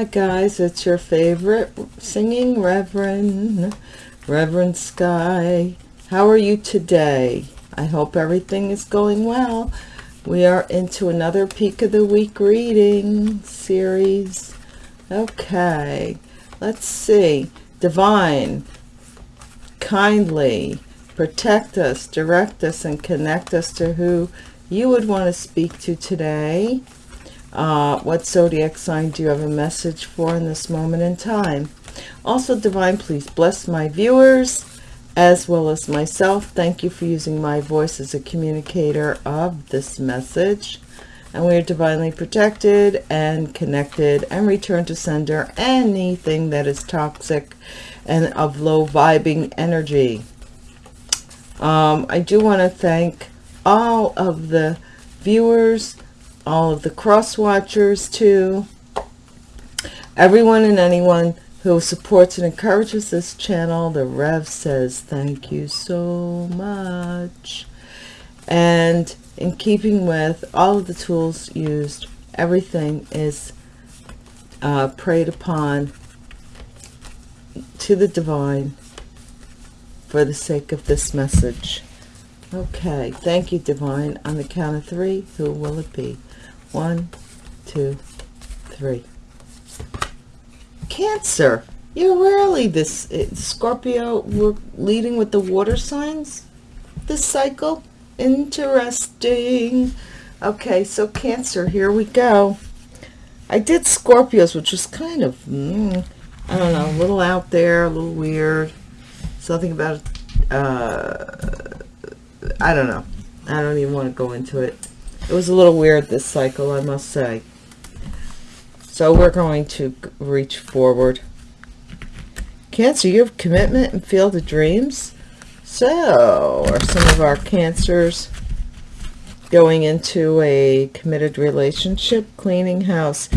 Hi guys, it's your favorite singing Reverend, Reverend Sky. How are you today? I hope everything is going well. We are into another Peak of the Week reading series. Okay, let's see. Divine, kindly, protect us, direct us, and connect us to who you would want to speak to today. Uh, what zodiac sign do you have a message for in this moment in time? Also, Divine, please bless my viewers as well as myself. Thank you for using my voice as a communicator of this message. And we are divinely protected and connected and return to sender anything that is toxic and of low vibing energy. Um, I do want to thank all of the viewers all of the cross watchers too. Everyone and anyone who supports and encourages this channel the rev says thank you so much. And in keeping with all of the tools used everything is uh, prayed upon to the divine for the sake of this message. Okay thank you divine on the count of three who will it be one, two, three. Cancer. You're rarely this uh, Scorpio. We're leading with the water signs this cycle. Interesting. Okay, so Cancer, here we go. I did Scorpios, which was kind of, mm, I don't know, a little out there, a little weird. Something about, uh, I don't know. I don't even want to go into it. It was a little weird this cycle, I must say. So we're going to reach forward. Cancer, you have commitment and field of dreams. So are some of our cancers going into a committed relationship? Cleaning house.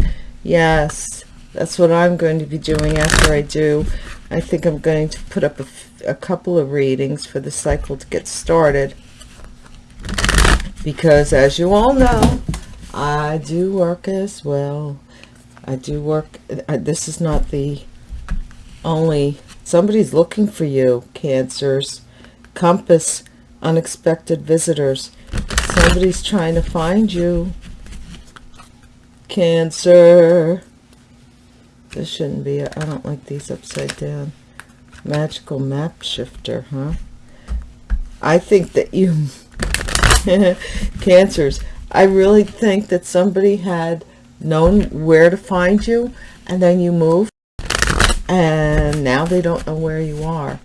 Yes, that's what I'm going to be doing after I do. I think I'm going to put up a, a couple of readings for the cycle to get started because as you all know I do work as well. I do work uh, this is not the only somebody's looking for you cancers compass unexpected visitors. Somebody's trying to find you. Cancer. This shouldn't be I don't like these upside down. Magical map shifter huh? I think that you cancers. I really think that somebody had known where to find you and then you moved and now they don't know where you are.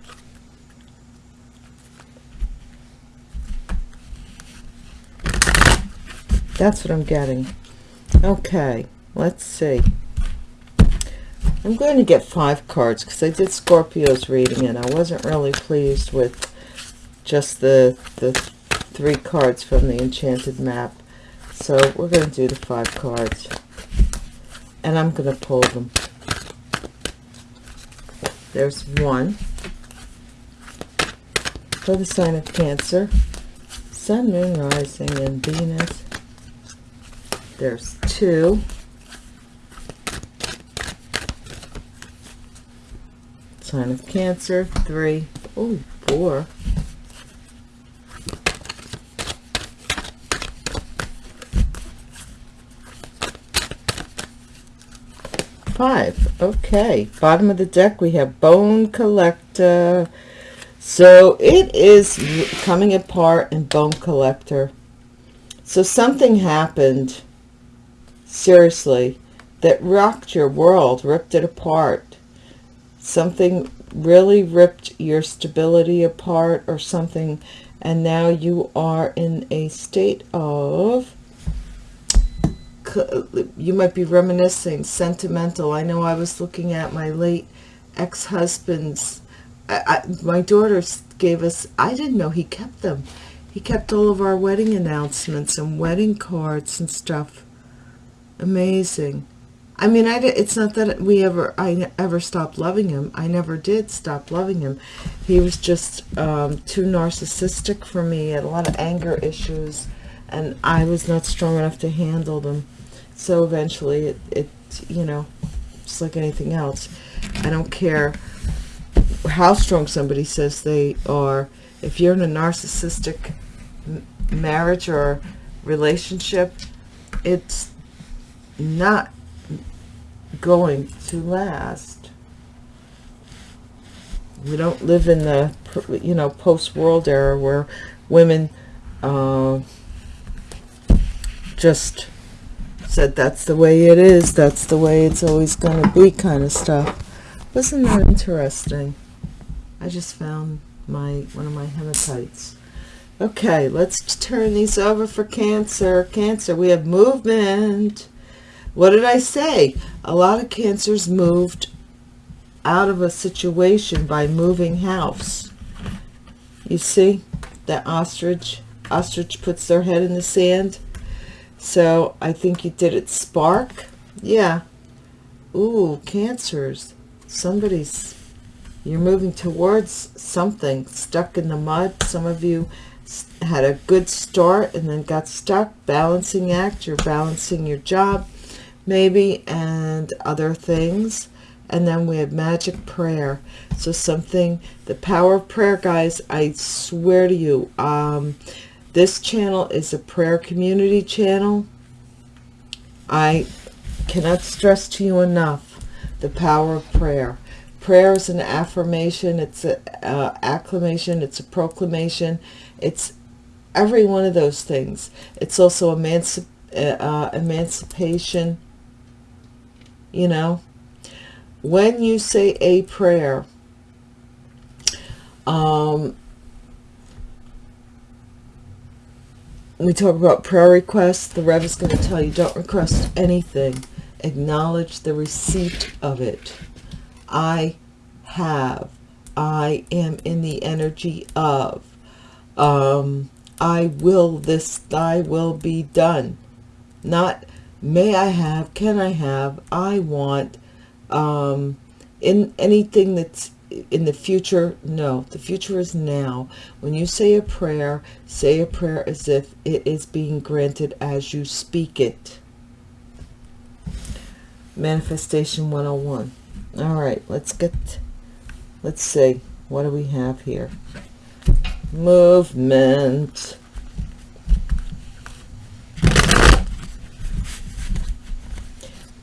That's what i'm getting. Okay let's see. I'm going to get five cards because i did scorpio's reading and i wasn't really pleased with just the the three cards from the enchanted map. So we're going to do the five cards. And i'm going to pull them. There's one. For the sign of cancer sun moon rising and venus. There's two. Sign of cancer three. Oh four five. Okay bottom of the deck we have bone collector. So it is coming apart in bone collector. So something happened seriously that rocked your world ripped it apart. Something really ripped your stability apart or something and now you are in a state of you might be reminiscing, sentimental. I know I was looking at my late ex-husband's, my daughter gave us, I didn't know he kept them. He kept all of our wedding announcements and wedding cards and stuff. Amazing. I mean, I, it's not that we ever, I ever stopped loving him. I never did stop loving him. He was just um, too narcissistic for me, had a lot of anger issues, and I was not strong enough to handle them so eventually it, it you know just like anything else. I don't care how strong somebody says they are. If you're in a narcissistic marriage or relationship, it's not going to last. We don't live in the, you know, post-world era where women uh, just said that's the way it is, that's the way it's always going to be kind of stuff. Wasn't that interesting? I just found my one of my hematites. Okay, let's turn these over for Cancer. Cancer, we have movement. What did I say? A lot of Cancers moved out of a situation by moving house. You see that ostrich? Ostrich puts their head in the sand. So I think you did it spark. Yeah. Ooh, Cancers. Somebody's, you're moving towards something stuck in the mud. Some of you had a good start and then got stuck balancing act you're balancing your job maybe and other things and then we have magic prayer so something the power of prayer guys i swear to you um this channel is a prayer community channel i cannot stress to you enough the power of prayer prayer is an affirmation it's an uh, acclamation it's a proclamation it's every one of those things. It's also emancip uh, emancipation, you know. When you say a prayer, um, we talk about prayer requests, the Rev is going to tell you don't request anything. Acknowledge the receipt of it. I have. I am in the energy of. Um, I will this thy will be done. Not may I have, can I have, I want, um, in anything that's in the future, no, the future is now. When you say a prayer, say a prayer as if it is being granted as you speak it. Manifestation 101. All right, let's get, let's see, what do we have here? movement.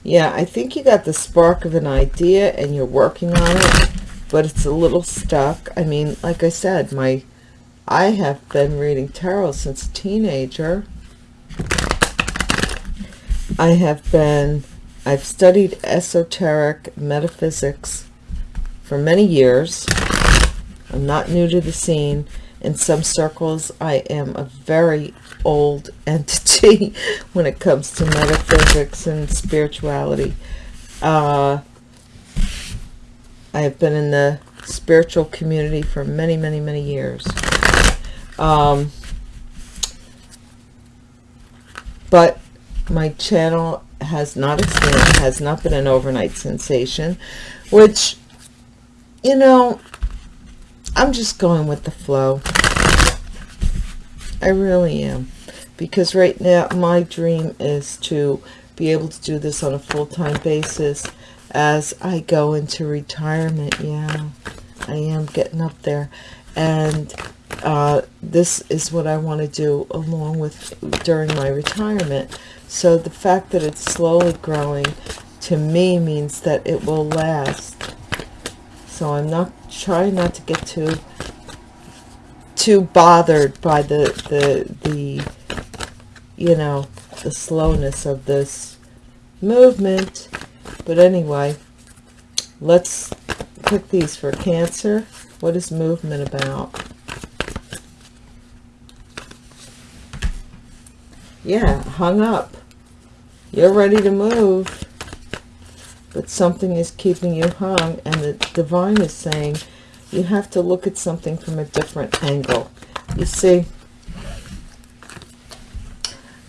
Yeah, I think you got the spark of an idea and you're working on it, but it's a little stuck. I mean, like I said, my I have been reading tarot since a teenager. I have been, I've studied esoteric metaphysics for many years. I'm not new to the scene in some circles I am a very old entity when it comes to metaphysics and spirituality. Uh, I have been in the spiritual community for many, many, many years. Um, but my channel has not expanded, has not been an overnight sensation, which, you know, I'm just going with the flow. I really am. Because right now, my dream is to be able to do this on a full-time basis as I go into retirement. Yeah, I am getting up there. And uh, this is what I want to do along with during my retirement. So the fact that it's slowly growing to me means that it will last. So I'm not trying not to get too too bothered by the the the you know the slowness of this movement but anyway let's pick these for cancer. What is movement about? Yeah hung up. You're ready to move but something is keeping you hung and the divine is saying you have to look at something from a different angle. You see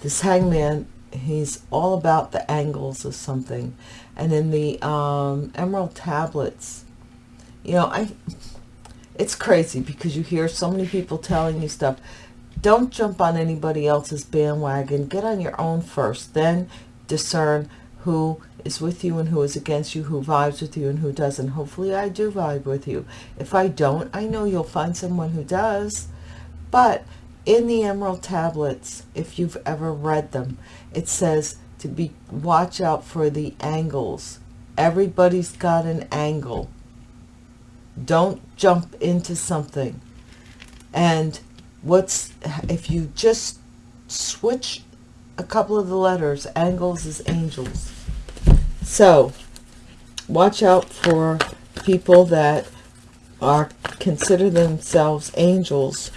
this hangman he's all about the angles of something and in the um, emerald tablets you know i it's crazy because you hear so many people telling you stuff don't jump on anybody else's bandwagon get on your own first then discern who is with you and who is against you, who vibes with you and who doesn't. Hopefully I do vibe with you. If I don't, I know you'll find someone who does. But in the Emerald Tablets, if you've ever read them, it says to be watch out for the angles. Everybody's got an angle. Don't jump into something. And what's if you just switch a couple of the letters, angles is angels. So, watch out for people that are consider themselves angels,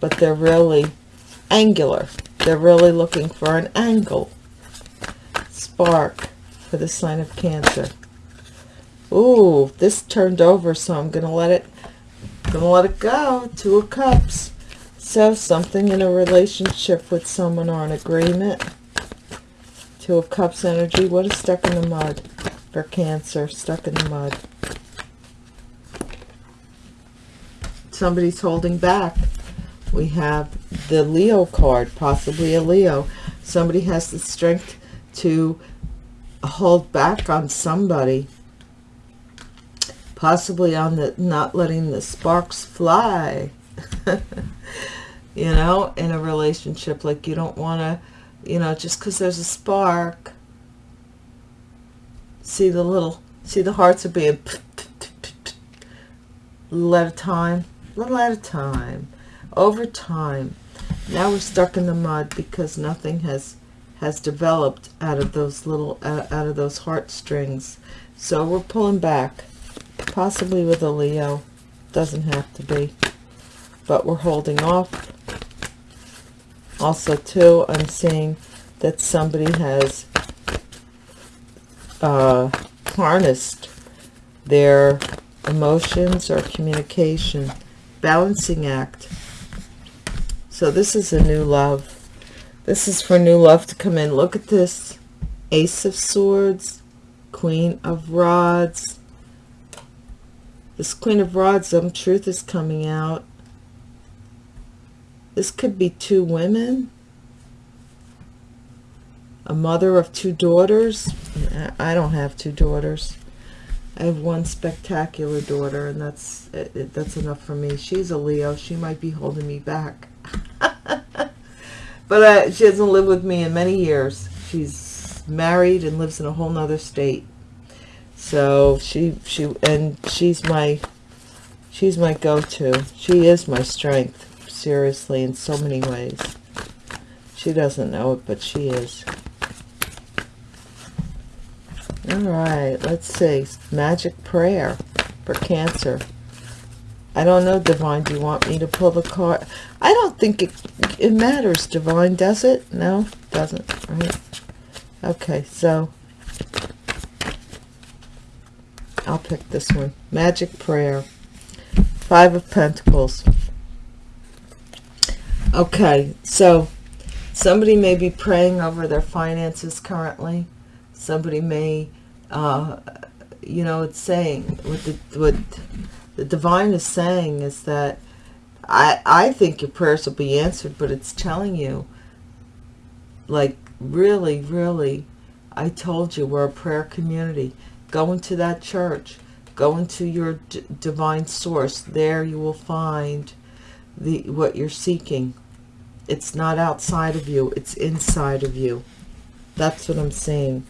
but they're really angular. They're really looking for an angle. Spark for the sign of Cancer. Ooh, this turned over, so I'm to let it gonna let it go. Two of Cups. So something in a relationship with someone or an agreement. Two of Cups energy. What is stuck in the mud for Cancer? Stuck in the mud. Somebody's holding back. We have the Leo card, possibly a Leo. Somebody has the strength to hold back on somebody possibly on the not letting the sparks fly you know in a relationship like you don't want to you know just because there's a spark see the little see the hearts are being little at a time little at a time over time now we're stuck in the mud because nothing has has developed out of those little uh, out of those heartstrings. So we're pulling back. Possibly with a Leo. Doesn't have to be. But we're holding off. Also too I'm seeing that somebody has uh, harnessed their emotions or communication balancing act so this is a new love this is for new love to come in look at this ace of swords queen of rods this Queen of Rods, some truth is coming out. This could be two women. A mother of two daughters. I don't have two daughters. I have one spectacular daughter, and that's that's enough for me. She's a Leo. She might be holding me back. but uh, she hasn't lived with me in many years. She's married and lives in a whole nother state. So she she and she's my she's my go-to. She is my strength seriously in so many ways. She doesn't know it but she is. All right let's see. Magic prayer for cancer I don't know divine do you want me to pull the card I don't think it it matters divine does it no doesn't right okay so I'll pick this one. Magic Prayer. Five of Pentacles. Okay, so somebody may be praying over their finances currently. Somebody may, uh, you know, it's saying, what the, what the divine is saying is that I, I think your prayers will be answered, but it's telling you, like, really, really, I told you we're a prayer community. Go into that church. Go into your divine source. There you will find the what you're seeking. It's not outside of you. It's inside of you. That's what I'm saying.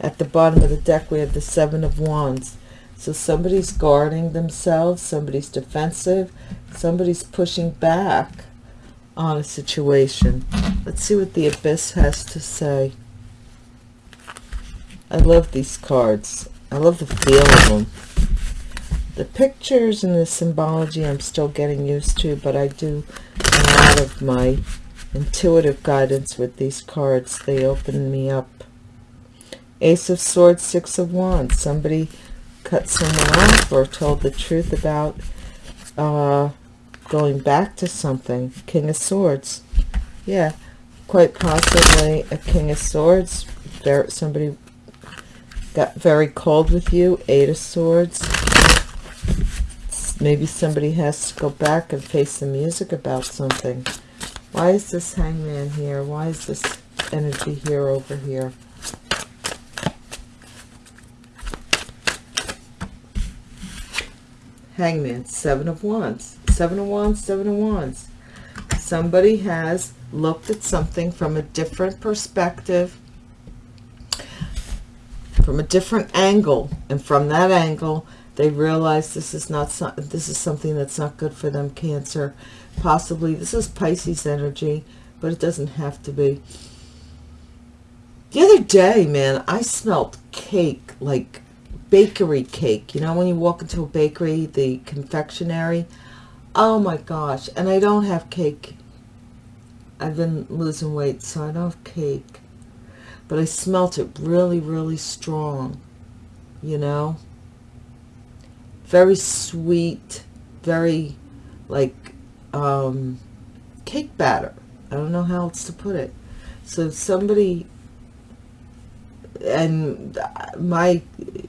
At the bottom of the deck, we have the Seven of Wands. So somebody's guarding themselves. Somebody's defensive. Somebody's pushing back on a situation. Let's see what the Abyss has to say. I love these cards. I love the feel of them. The pictures and the symbology I'm still getting used to, but I do a lot of my intuitive guidance with these cards. They open me up. Ace of Swords, Six of Wands. Somebody cut someone off or told the truth about uh, going back to something. King of Swords. Yeah, quite possibly a King of Swords. There, somebody got very cold with you eight of swords maybe somebody has to go back and face the music about something why is this hangman here why is this energy here over here Hangman, Seven of Wands. Seven of Wands, Seven of Wands. Somebody has looked at something from a different perspective, from a different angle, and from that angle, they realize this is not so, this is something that's not good for them. Cancer, possibly this is Pisces energy, but it doesn't have to be. The other day, man, I smelled cake like bakery cake. You know, when you walk into a bakery, the confectionery. Oh my gosh. And I don't have cake. I've been losing weight, so I don't have cake. But I smelt it really, really strong. You know? Very sweet. Very, like, um, cake batter. I don't know how else to put it. So somebody and my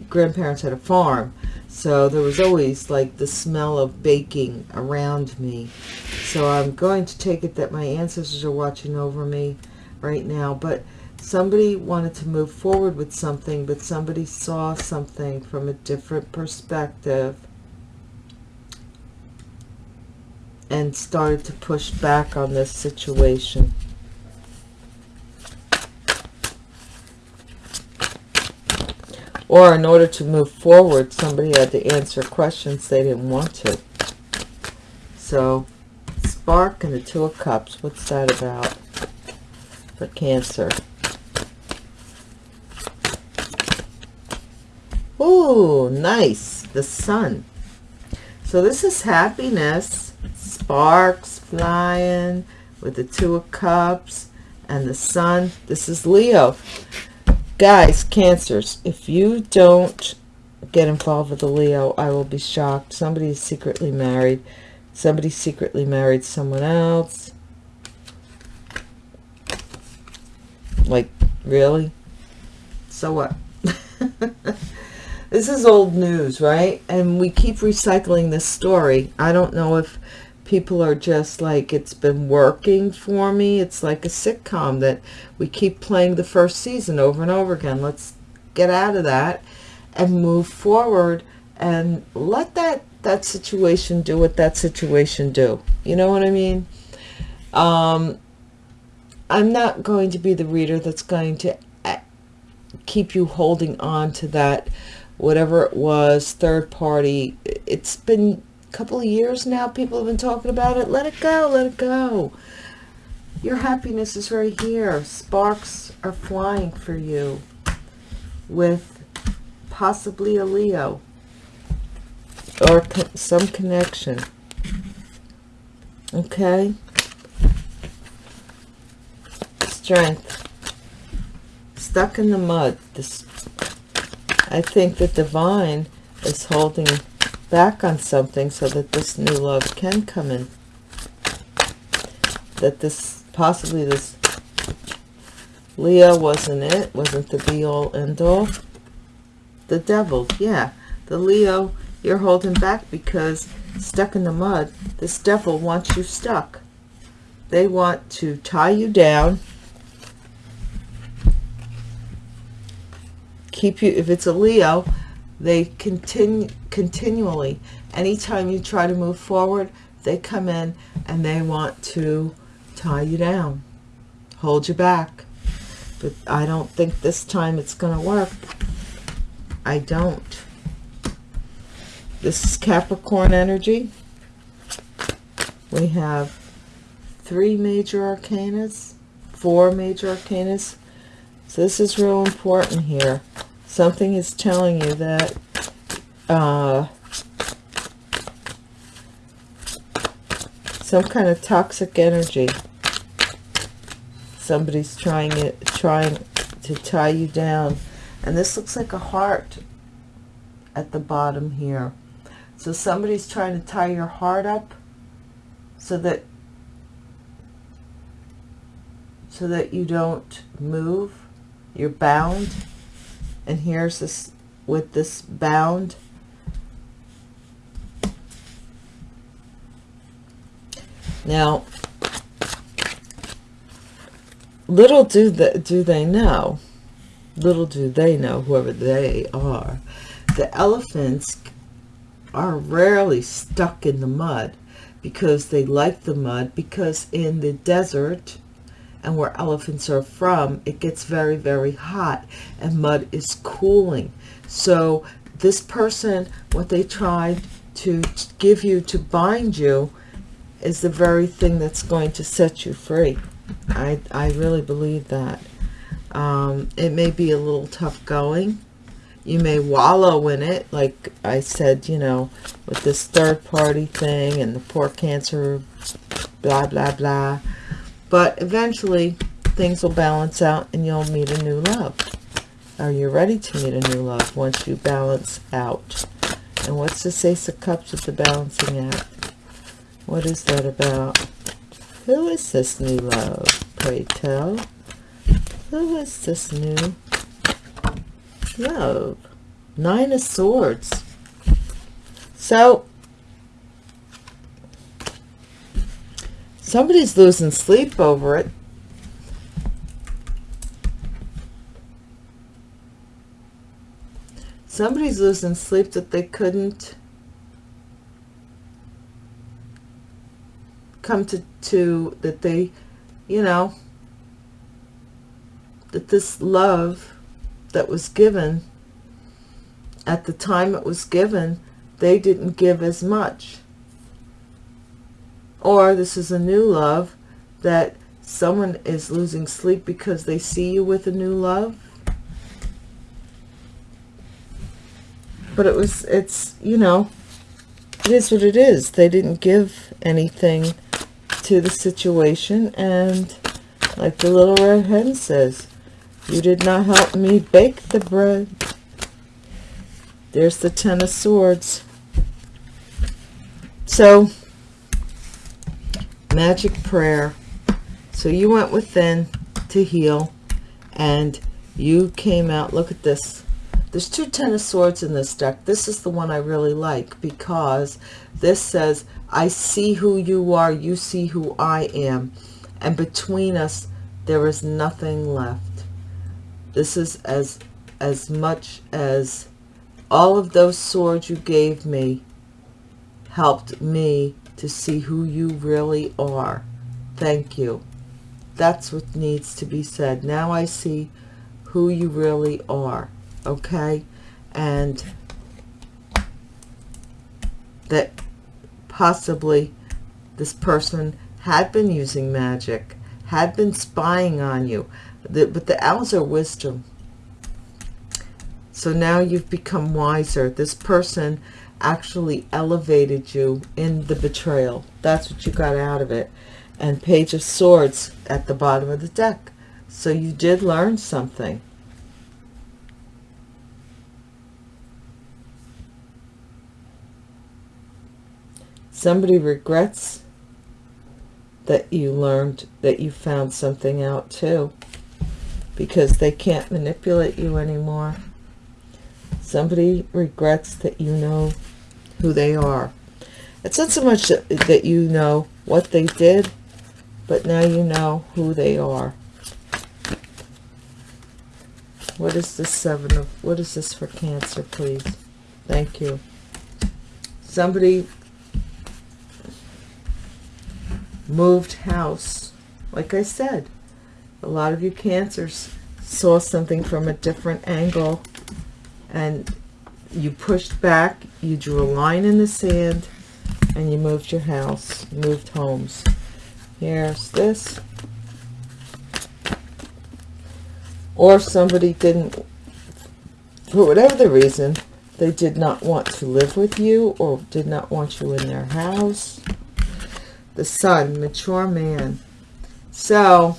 grandparents had a farm so there was always like the smell of baking around me. So i'm going to take it that my ancestors are watching over me right now but somebody wanted to move forward with something but somebody saw something from a different perspective and started to push back on this situation Or in order to move forward, somebody had to answer questions they didn't want to. So, Spark and the Two of Cups, what's that about for Cancer? oh nice. The Sun. So this is happiness. Sparks flying with the Two of Cups and the Sun. This is Leo guys cancers. If you don't get involved with a leo i will be shocked. Somebody is secretly married. Somebody secretly married someone else. Like really? So what? This is old news right? And we keep recycling this story. I don't know if people are just like, it's been working for me. It's like a sitcom that we keep playing the first season over and over again. Let's get out of that and move forward and let that, that situation do what that situation do. You know what I mean? Um, I'm not going to be the reader that's going to uh, keep you holding on to that whatever it was third party it's been couple of years now people have been talking about it. Let it go let it go. Your happiness is right here. Sparks are flying for you with possibly a leo or co some connection. Okay? Strength. Stuck in the mud. This i think the divine is holding back on something so that this new love can come in. That this, possibly this Leo wasn't it, wasn't the be-all, end-all. The devil, yeah. The Leo, you're holding back because stuck in the mud, this devil wants you stuck. They want to tie you down, keep you, if it's a Leo, they continue continually. Anytime you try to move forward, they come in and they want to tie you down, hold you back. But I don't think this time it's going to work. I don't. This is Capricorn energy. We have three major arcanas, four major arcanas. So this is real important here something is telling you that uh, some kind of toxic energy. Somebody's trying it trying to tie you down. And this looks like a heart at the bottom here. So somebody's trying to tie your heart up so that so that you don't move. You're bound and here's this with this bound. Now little do the, do they know little do they know whoever they are the elephants are rarely stuck in the mud because they like the mud because in the desert and where elephants are from it gets very very hot and mud is cooling. So this person what they tried to give you to bind you is the very thing that's going to set you free. I i really believe that. Um, it may be a little tough going. You may wallow in it like i said you know with this third party thing and the poor cancer blah blah blah but eventually things will balance out and you'll meet a new love. Are you ready to meet a new love once you balance out? And what's this ace of cups with the balancing act what is that about? Who is this new love pray tell? Who is this new love? Nine of swords. So somebody's losing sleep over it. Somebody's losing sleep that they couldn't come to to that they you know that this love that was given at the time it was given they didn't give as much or this is a new love that someone is losing sleep because they see you with a new love. But it was it's you know it is what it is. They didn't give anything to the situation. And like the little red hen says you did not help me bake the bread. There's the ten of swords. So magic prayer. So you went within to heal and you came out. Look at this. There's two ten of swords in this deck. This is the one i really like because this says i see who you are you see who i am. And between us there is nothing left. This is as as much as all of those swords you gave me helped me to see who you really are. Thank you. That's what needs to be said. Now i see who you really are okay? And that possibly this person had been using magic had been spying on you the, but the owls are wisdom. So now you've become wiser. This person actually elevated you in the betrayal. That's what you got out of it. And page of swords at the bottom of the deck. So you did learn something. Somebody regrets that you learned that you found something out too. Because they can't manipulate you anymore. Somebody regrets that you know who they are. It's not so much that, that you know what they did but now you know who they are. What is this seven of what is this for cancer please? Thank you. Somebody moved house. Like I said a lot of you cancers saw something from a different angle and you pushed back you drew a line in the sand and you moved your house moved homes here's this or somebody didn't for whatever the reason they did not want to live with you or did not want you in their house the sun, mature man. So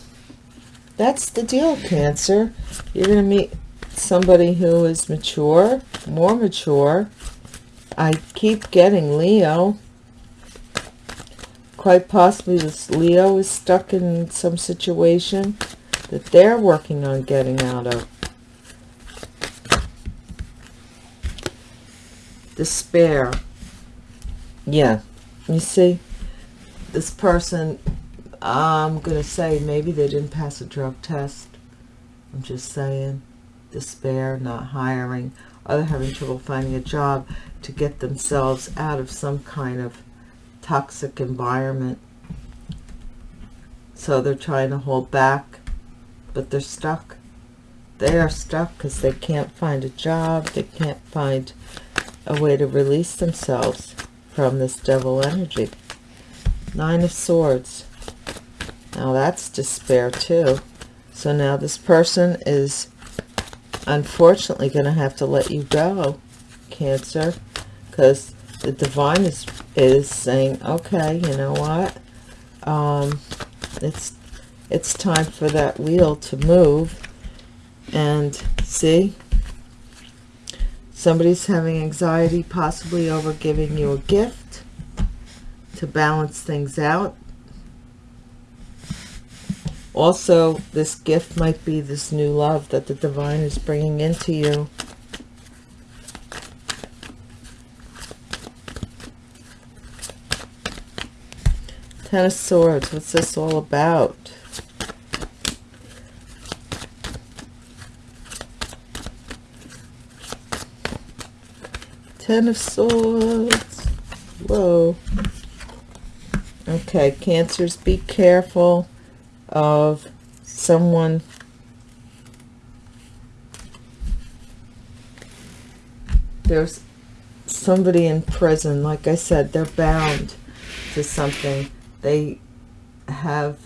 that's the deal, Cancer. You're going to meet somebody who is mature, more mature. I keep getting Leo. Quite possibly this Leo is stuck in some situation that they're working on getting out of. Despair. Yeah, you see? this person, I'm going to say maybe they didn't pass a drug test. I'm just saying. Despair, not hiring. or they're having trouble finding a job to get themselves out of some kind of toxic environment. So they're trying to hold back, but they're stuck. They are stuck because they can't find a job. They can't find a way to release themselves from this devil energy. Nine of Swords. Now that's despair too. So now this person is unfortunately going to have to let you go, Cancer, because the divine is is saying, okay, you know what? Um, it's it's time for that wheel to move. And see, somebody's having anxiety, possibly over giving you a gift to balance things out. Also, this gift might be this new love that the divine is bringing into you. Ten of Swords, what's this all about? Ten of Swords. Whoa. Okay, Cancers, be careful of someone there's somebody in prison like I said they're bound to something. They have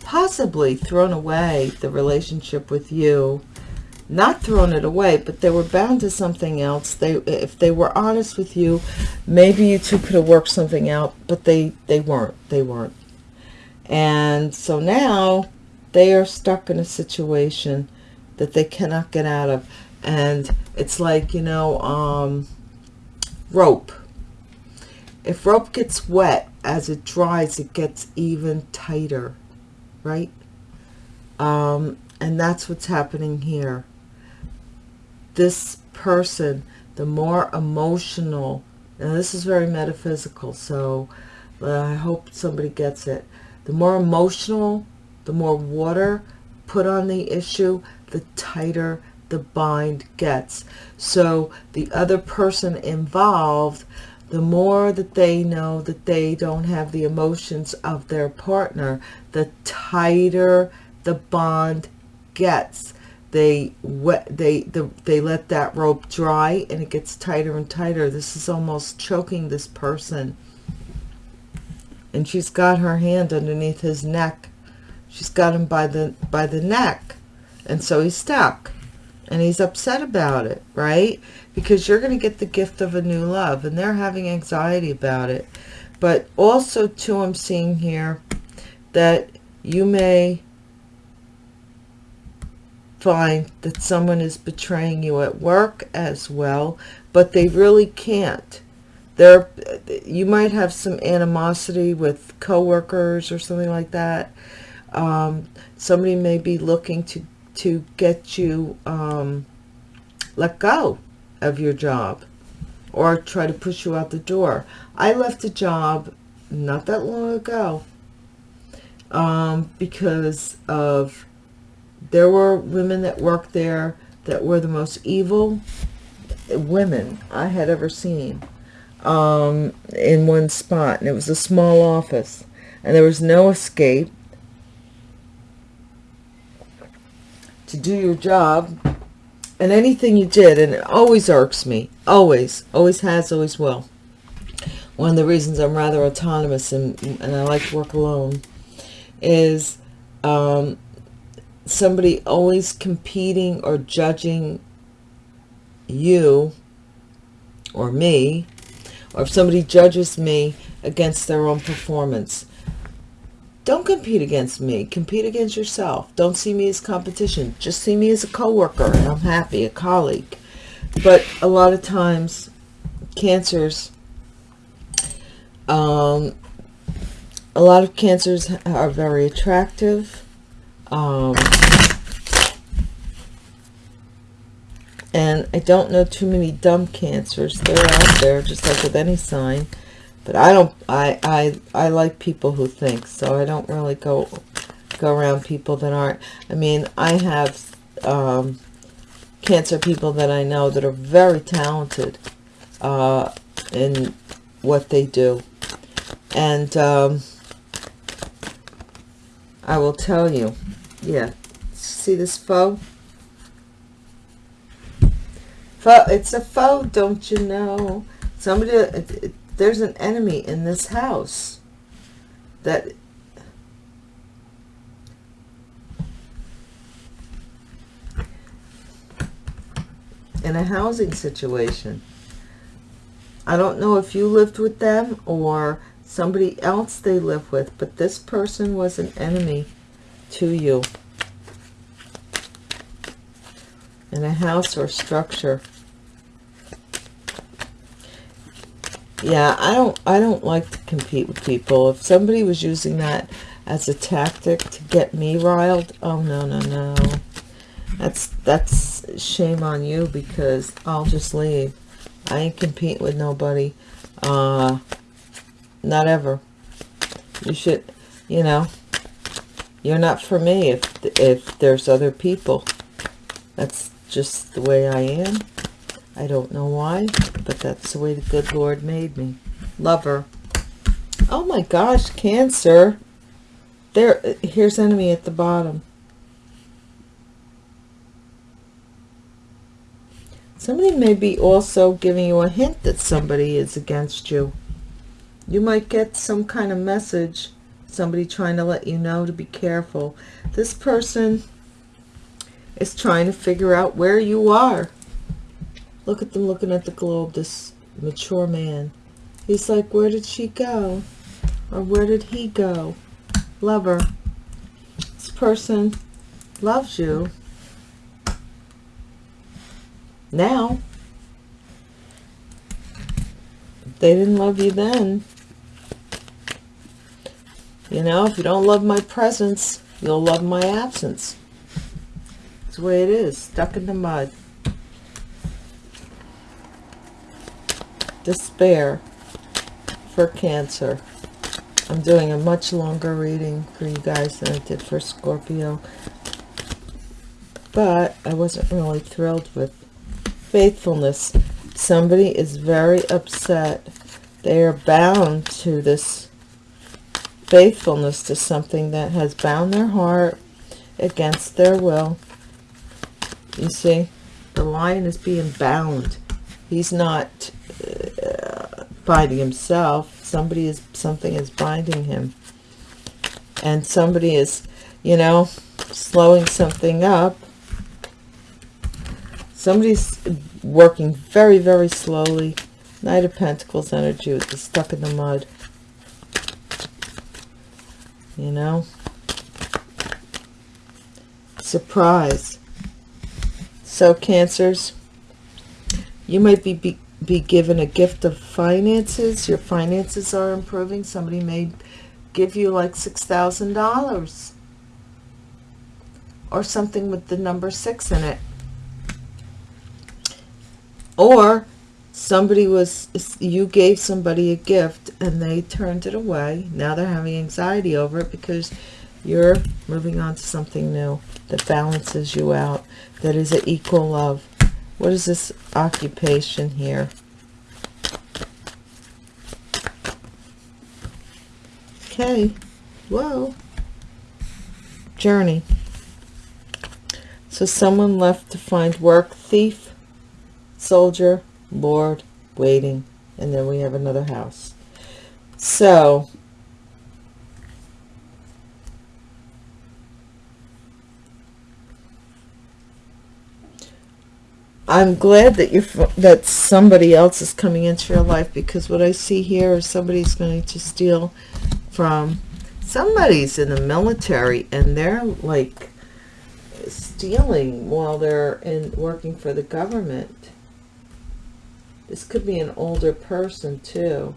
possibly thrown away the relationship with you. Not thrown it away but they were bound to something else. They if they were honest with you maybe you two could have worked something out but they they weren't. They weren't and so now they are stuck in a situation that they cannot get out of. And it's like, you know, um, rope. If rope gets wet, as it dries, it gets even tighter, right? Um, and that's what's happening here. This person, the more emotional, and this is very metaphysical, so I hope somebody gets it the more emotional, the more water put on the issue, the tighter the bind gets. So the other person involved, the more that they know that they don't have the emotions of their partner, the tighter the bond gets. They wet they the, they let that rope dry and it gets tighter and tighter. This is almost choking this person and she's got her hand underneath his neck. She's got him by the by the neck. And so he's stuck. And he's upset about it, right? Because you're going to get the gift of a new love. And they're having anxiety about it. But also, too, I'm seeing here that you may find that someone is betraying you at work as well. But they really can't there you might have some animosity with coworkers or something like that. Um, somebody may be looking to to get you um, let go of your job or try to push you out the door. I left a job not that long ago um, because of there were women that worked there that were the most evil women I had ever seen um, in one spot. And it was a small office. And there was no escape. To do your job. And anything you did, and it always irks me. Always. Always has, always will. One of the reasons I'm rather autonomous and, and I like to work alone is um, somebody always competing or judging you or me or if somebody judges me against their own performance. Don't compete against me. Compete against yourself. Don't see me as competition. Just see me as a co-worker and i'm happy a colleague. But a lot of times cancers um, a lot of cancers are very attractive. Um, And I don't know too many dumb cancers. They're out there, just like with any sign. But I don't, I, I, I like people who think, so I don't really go, go around people that aren't. I mean, I have, um, Cancer people that I know that are very talented uh, in what they do. And um, I will tell you, yeah, see this foe? It's a foe, don't you know? Somebody, uh, it, there's an enemy in this house that in a housing situation. I don't know if you lived with them or somebody else they live with, but this person was an enemy to you in a house or structure. Yeah, I don't I don't like to compete with people. If somebody was using that as a tactic to get me riled, oh no, no, no. That's that's shame on you because I'll just leave. I ain't compete with nobody. Uh not ever. You should, you know, you're not for me if if there's other people. That's just the way I am. I don't know why, but that's the way the good Lord made me. Lover. Oh my gosh, Cancer. There, here's enemy at the bottom. Somebody may be also giving you a hint that somebody is against you. You might get some kind of message, somebody trying to let you know to be careful. This person is trying to figure out where you are. Look at them looking at the globe, this mature man. He's like, where did she go? Or where did he go? Lover. This person loves you now. they didn't love you then. You know, if you don't love my presence, you'll love my absence. It's the way it is, stuck in the mud. Despair for Cancer. I'm doing a much longer reading for you guys than I did for Scorpio. But I wasn't really thrilled with faithfulness. Somebody is very upset. They are bound to this faithfulness to something that has bound their heart against their will. You see, the lion is being bound. He's not uh, binding himself. Somebody is, something is binding him. And somebody is, you know, slowing something up Somebody's working very, very slowly. Knight of Pentacles energy with the stuck in the mud. You know? Surprise. So, Cancers, you might be, be, be given a gift of finances. Your finances are improving. Somebody may give you like $6,000 or something with the number six in it or somebody was you gave somebody a gift and they turned it away now they're having anxiety over it because you're moving on to something new that balances you out that is an equal love what is this occupation here? Okay whoa. Journey. So someone left to find work thief soldier, lord, waiting, and then we have another house. So, I'm glad that you're that somebody else is coming into your life because what I see here is somebody's going to steal from somebody's in the military and they're like stealing while they're in working for the government this could be an older person too.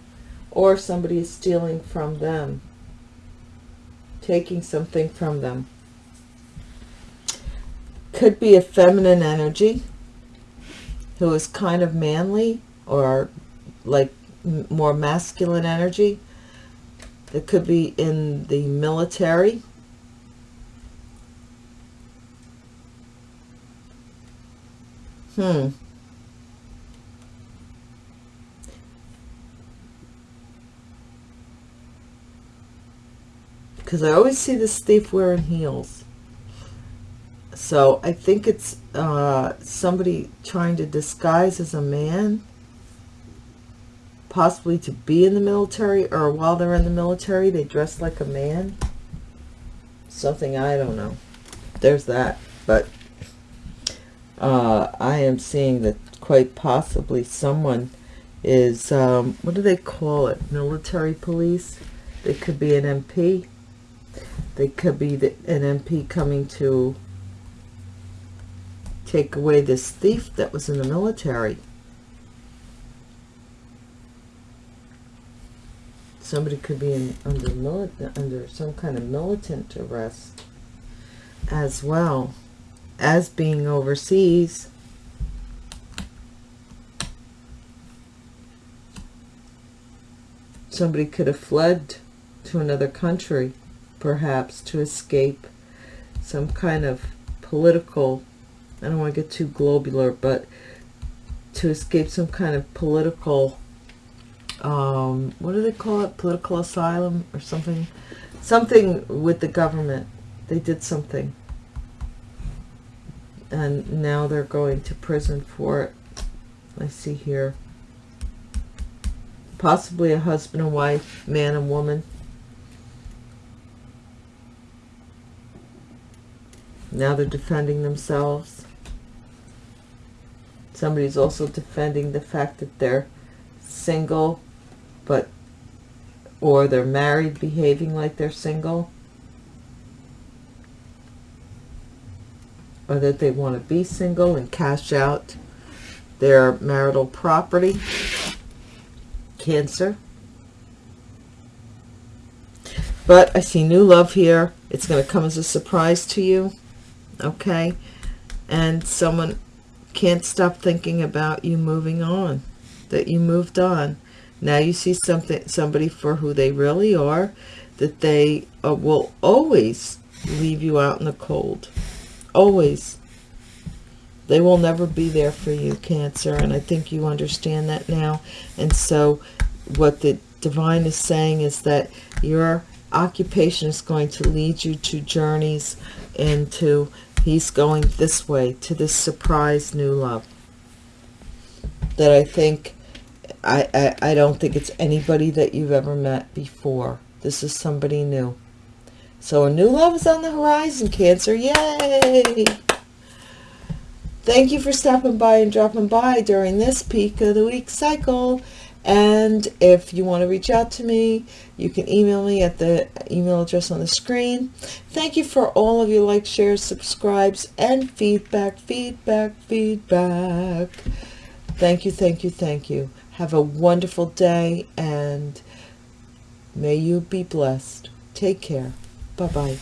Or somebody is stealing from them. Taking something from them. Could be a feminine energy who is kind of manly or like more masculine energy. It could be in the military Hmm. Because I always see this thief wearing heels. So I think it's uh, somebody trying to disguise as a man. Possibly to be in the military or while they're in the military they dress like a man. Something I don't know. There's that. But uh, I am seeing that quite possibly someone is, um, what do they call it? Military police? They could be an MP. They could be the, an MP coming to take away this thief that was in the military. Somebody could be in, under, under some kind of militant arrest as well as being overseas. Somebody could have fled to another country, perhaps, to escape some kind of political, I don't want to get too globular, but to escape some kind of political, um, what do they call it? Political asylum or something? Something with the government. They did something and now they're going to prison for it. I see here. Possibly a husband and wife, man and woman. Now they're defending themselves. Somebody's also defending the fact that they're single, but, or they're married, behaving like they're single. or that they want to be single and cash out their marital property. Cancer. But I see new love here. It's going to come as a surprise to you. Okay. And someone can't stop thinking about you moving on. That you moved on. Now you see something, somebody for who they really are. That they uh, will always leave you out in the cold always they will never be there for you cancer and i think you understand that now and so what the divine is saying is that your occupation is going to lead you to journeys into he's going this way to this surprise new love that i think I, I i don't think it's anybody that you've ever met before this is somebody new so a new love is on the horizon, Cancer. Yay! Thank you for stopping by and dropping by during this peak of the week cycle. And if you want to reach out to me, you can email me at the email address on the screen. Thank you for all of your likes, shares, subscribes, and feedback, feedback, feedback. Thank you, thank you, thank you. Have a wonderful day and may you be blessed. Take care. Bye-bye.